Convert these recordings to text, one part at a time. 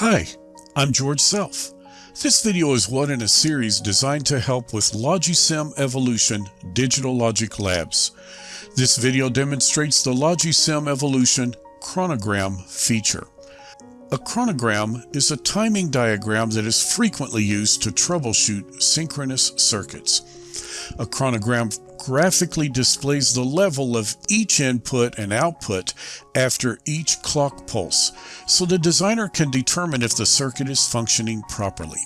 Hi, I'm George Self. This video is one in a series designed to help with Logisim Evolution Digital Logic Labs. This video demonstrates the Logisim Evolution chronogram feature. A chronogram is a timing diagram that is frequently used to troubleshoot synchronous circuits. A chronogram graphically displays the level of each input and output after each clock pulse, so the designer can determine if the circuit is functioning properly.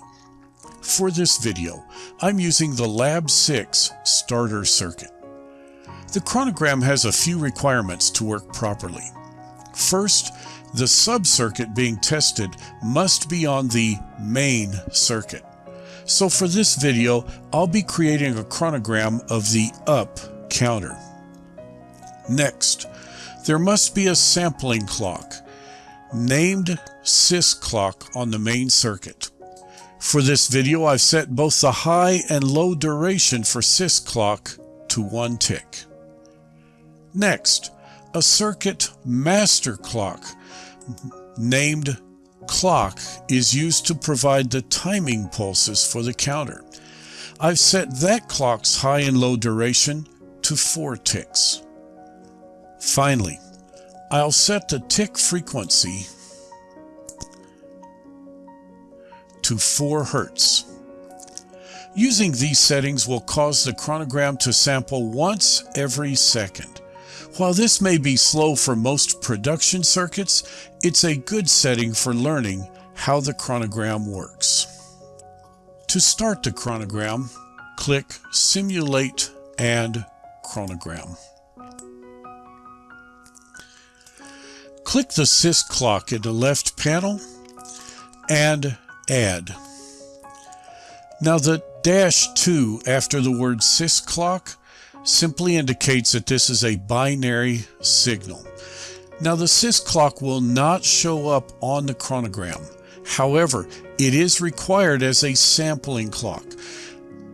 For this video, I'm using the Lab 6 starter circuit. The chronogram has a few requirements to work properly. First, the sub-circuit being tested must be on the main circuit. So for this video, I'll be creating a chronogram of the up counter. Next, there must be a sampling clock, named sys clock on the main circuit. For this video, I've set both the high and low duration for sys clock to one tick. Next, a circuit master clock, named clock is used to provide the timing pulses for the counter. I've set that clock's high and low duration to 4 ticks. Finally, I'll set the tick frequency to 4 Hertz. Using these settings will cause the chronogram to sample once every second. While this may be slow for most production circuits, it's a good setting for learning how the chronogram works. To start the chronogram, click Simulate and Chronogram. Click the sys clock in the left panel and Add. Now the dash 2 after the word sys clock simply indicates that this is a binary signal. Now the sys clock will not show up on the chronogram. However, it is required as a sampling clock.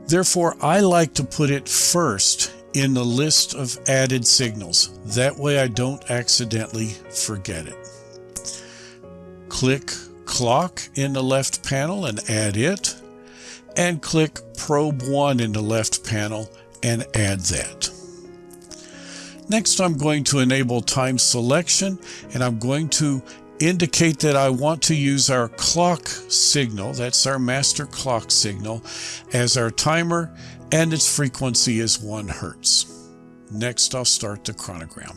Therefore, I like to put it first in the list of added signals. That way I don't accidentally forget it. Click Clock in the left panel and add it. And click Probe 1 in the left panel and add that. Next, I'm going to enable time selection and I'm going to indicate that I want to use our clock signal, that's our master clock signal, as our timer and its frequency is 1 Hertz. Next, I'll start the chronogram.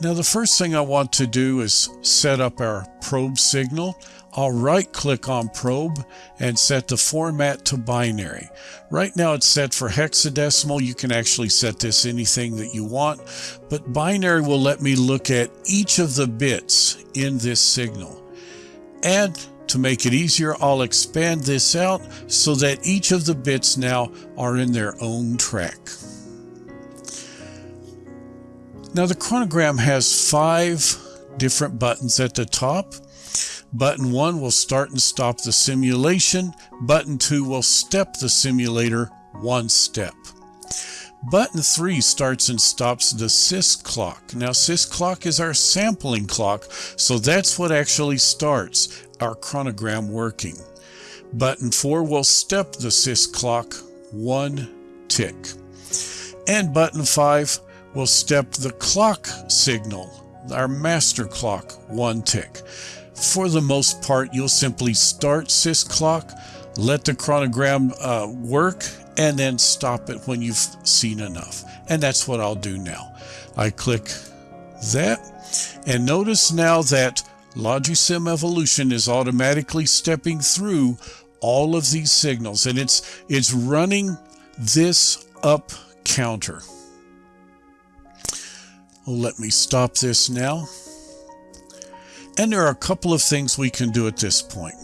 Now the first thing I want to do is set up our probe signal. I'll right click on probe and set the format to binary. Right now it's set for hexadecimal. You can actually set this anything that you want, but binary will let me look at each of the bits in this signal. And to make it easier, I'll expand this out so that each of the bits now are in their own track. Now the chronogram has five different buttons at the top. Button 1 will start and stop the simulation. Button 2 will step the simulator one step. Button 3 starts and stops the sys clock. Now sys clock is our sampling clock, so that's what actually starts our chronogram working. Button 4 will step the sys clock one tick. And button 5 will step the clock signal, our master clock, one tick. For the most part, you'll simply start sys clock, let the chronogram uh, work, and then stop it when you've seen enough. And that's what I'll do now. I click that, and notice now that Logisim Evolution is automatically stepping through all of these signals, and it's, it's running this up counter. Let me stop this now. And there are a couple of things we can do at this point.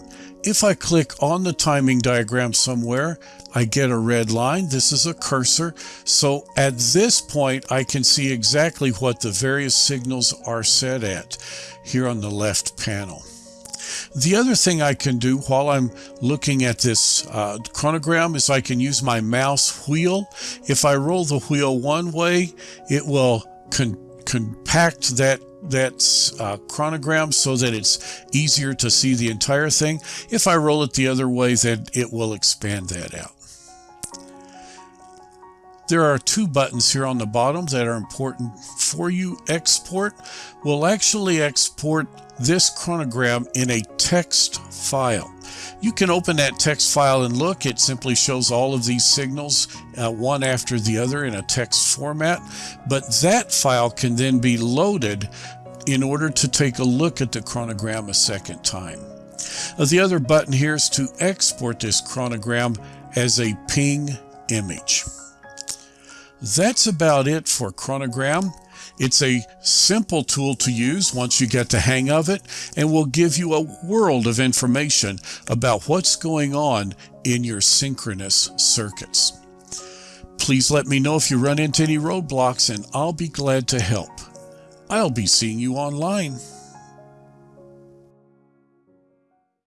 If I click on the timing diagram somewhere, I get a red line. This is a cursor. So at this point, I can see exactly what the various signals are set at here on the left panel. The other thing I can do while I'm looking at this uh, chronogram is I can use my mouse wheel. If I roll the wheel one way, it will compact that that uh, chronogram so that it's easier to see the entire thing. If I roll it the other way, then it will expand that out. There are two buttons here on the bottom that are important for you. Export will actually export this chronogram in a text file. You can open that text file and look. It simply shows all of these signals uh, one after the other in a text format. But that file can then be loaded in order to take a look at the chronogram a second time. Uh, the other button here is to export this chronogram as a ping image. That's about it for chronogram. It's a simple tool to use once you get the hang of it and will give you a world of information about what's going on in your synchronous circuits. Please let me know if you run into any roadblocks and I'll be glad to help. I'll be seeing you online.